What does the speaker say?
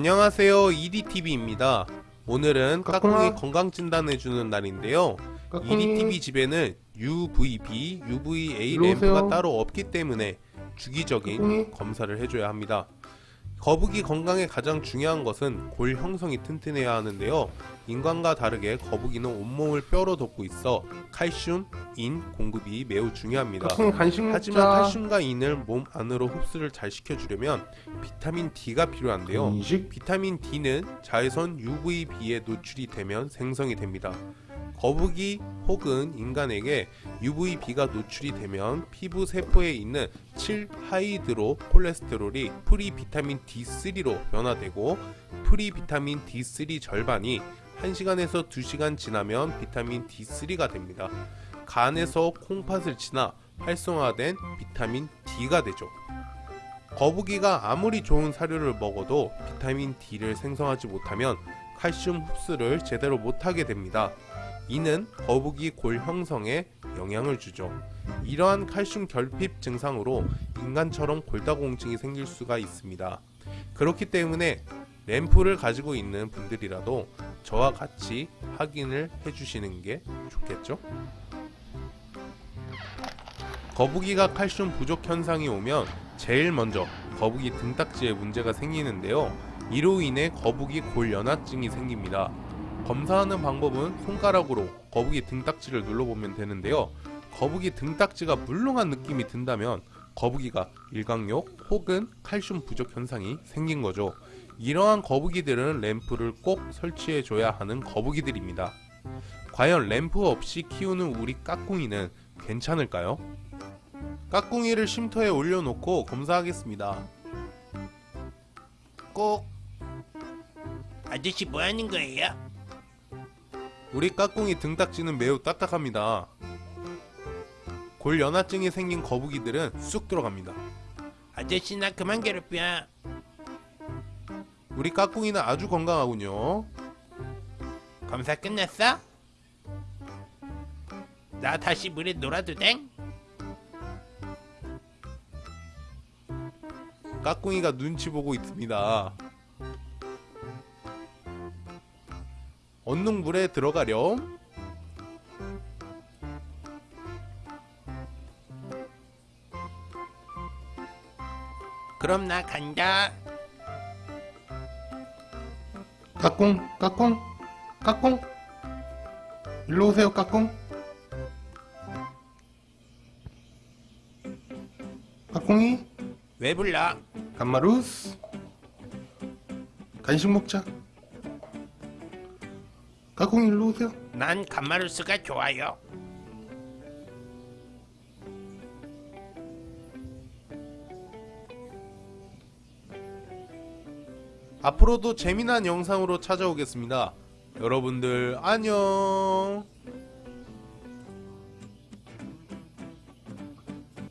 안녕하세요 EDTV입니다 오늘은. 까꿍이 건강진단 해주는 날인데요 까꿍이 EDTV 집에는 UVB, UVA. 램프가 따로 없기 때문에 주기적인 까꿍이. 검사를 해줘야 합니다 거북이 건강에 가장 중요한 것은 골 형성이 튼튼해야 하는데요 인간과 다르게 거북이는 온몸을 뼈로 덮고 있어 칼슘, 인 공급이 매우 중요합니다 하지만 칼슘과 인을 몸 안으로 흡수를 잘 시켜주려면 비타민 D가 필요한데요. 비타민 D는 자외선 UVB에 노출이 되면 생성이 됩니다. 거북이 혹은 인간에게 UVB가 노출이 되면 피부 세포에 있는 7하이드로 콜레스테롤이 pre 비타민 D3로 변화되고 pre 비타민 D3 절반이 1시간에서 2시간 지나면 비타민 D3가 됩니다. 간에서 콩팥을 지나 활성화된 비타민 D가 되죠. 거북이가 아무리 좋은 사료를 먹어도 비타민 D를 생성하지 못하면 칼슘 흡수를 제대로 못하게 됩니다. 이는 거북이 골 형성에 영향을 주죠. 이러한 칼슘 결핍 증상으로 인간처럼 골다공증이 생길 수가 있습니다. 그렇기 때문에 램프를 가지고 있는 분들이라도 저와 같이 확인을 해주시는 게 좋겠죠? 거북이가 칼슘 부족 현상이 오면 제일 먼저 거북이 등딱지에 문제가 생기는데요. 이로 인해 거북이 골연화증이 생깁니다. 검사하는 방법은 손가락으로 거북이 등딱지를 눌러보면 되는데요. 거북이 등딱지가 물렁한 느낌이 든다면 거북이가 일광욕 혹은 칼슘 부족 현상이 생긴 거죠. 이러한 거북이들은 램프를 꼭 설치해 줘야 하는 거북이들입니다. 과연 램프 없이 키우는 우리 까꿍이는 괜찮을까요? 까꿍이를 쉼터에 올려놓고 검사하겠습니다. 꼭 아저씨 뭐 하는 거예요? 우리 까꿍이 등딱지는 매우 딱딱합니다. 골 연화증이 생긴 거북이들은 쑥 들어갑니다. 아저씨 나 그만 괴롭혀. 우리 까꿍이는 아주 건강하군요. 검사 끝났어? 나 다시 물에 놀아도 돼? 까꿍이가 눈치 보고 있습니다. 물에 들어가렴. 그럼 나 간다. 까꿍 까꿍 까꿍 일로 오세요 까꿍 까꿍이 왜 불러? 감마루스 간식 먹자 까꿍 일로 오세요 난 감마루스가 좋아요. 앞으로도 재미난 영상으로 찾아오겠습니다. 여러분들 안녕.